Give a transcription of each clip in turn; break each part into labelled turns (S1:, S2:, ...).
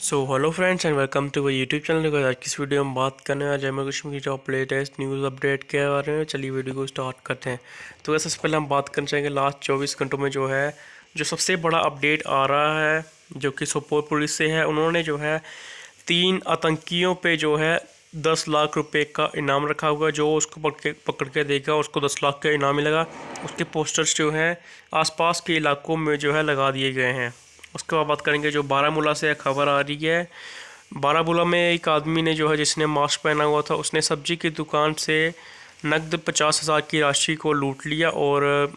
S1: So hello friends and welcome to my YouTube channel आज की इस वीडियो में बात करने वाले जम्मू कश्मीर की टॉप लेटेस्ट न्यूज़ अपडेट के बारे में चलिए वीडियो को स्टार्ट करते हैं। तो वैसे सबसे पहले हम बात करना चाहेंगे लास्ट 24 घंटों में जो है, जो सबसे बड़ा अपडेट आ रहा है, जो कि सोपोर पुलिस से है, उन्होंने जो है तीन आतंकियों पर जो है दस लाख रुपये का इनाम रखा हुआ, जो उसको पकड़ के पकड़ के देगा, उसको दस लाख का इनाम मिलेगा। उसके पोस्टर्स जो हैं, आसपास के इलाकों में जो है लगा दिए गए हैं। उसके बाद बात करेंगे जो बारामूला से खबर आ रही है। बारामूला में एक आदमी ने जो है, जिसने मास्क पहना हुआ था, उसने सब्ज़ी की दुकान से नकद पचास हज़ार की राशि को लूट लिया और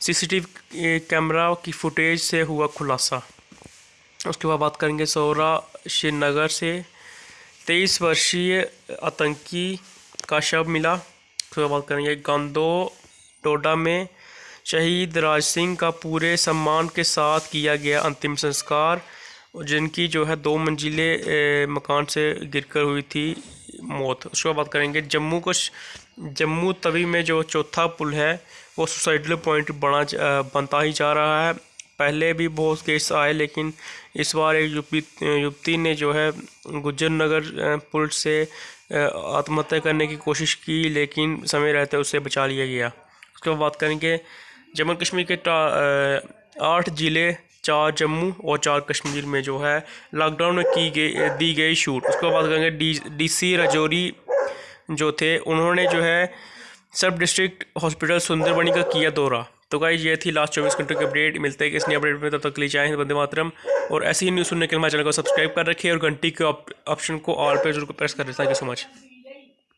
S1: सीसीटीवी कैमरा की फुटेज से हुआ खुलासा। उसके बाद बात करेंगे सौरा श्रीनगर से। तेईस वर्षीय आतंकी का शव मिला। उसके बाद बात करेंगे गंदो टोडा में। शहीद राज सिंह का पूरे सम्मान के साथ किया गया अंतिम संस्कार, जिनकी जो है दो मंजिले मकान से गिरकर हुई थी मौत। उसके बाद बात करेंगे जम्मू को। जम्मू तवी में जो चौथा पुल है, वो सुसाइडल पॉइंट बना बनता ही जा रहा है। पहले भी बहुत केस आए, लेकिन इस बार एक युवती ने जो है गुजर नगर पुल से आत्महत्या करने की कोशिश की, लेकिन समय रहते उसे बचा लिया गया। उसके बाद बात करेंगे जम्मू कश्मीर के आठ ज़िले, चार जम्मू और चार कश्मीर में जो है लॉकडाउन में की गई, दी गई छूट उसके बाद करेंगे डी डी सी रजौरी जो थे, उन्होंने जो है सब डिस्ट्रिक्ट हॉस्पिटल सुंदरबनी का किया दौरा। तो गाइज़ ये थी लास्ट चौबीस घंटों की अपडेट मिलते हैं कि इस नई अपडेट में। तब तक लिए चाहें बंदे मातरम। और ऐसी ही न्यूज़ सुनने के लिए हमारे चैनल को सब्सक्राइब कर रखिए और घंटी के ऑप्शन को ऑल पे ज़रूर प्रेस कर। दें थैंक यू सो मच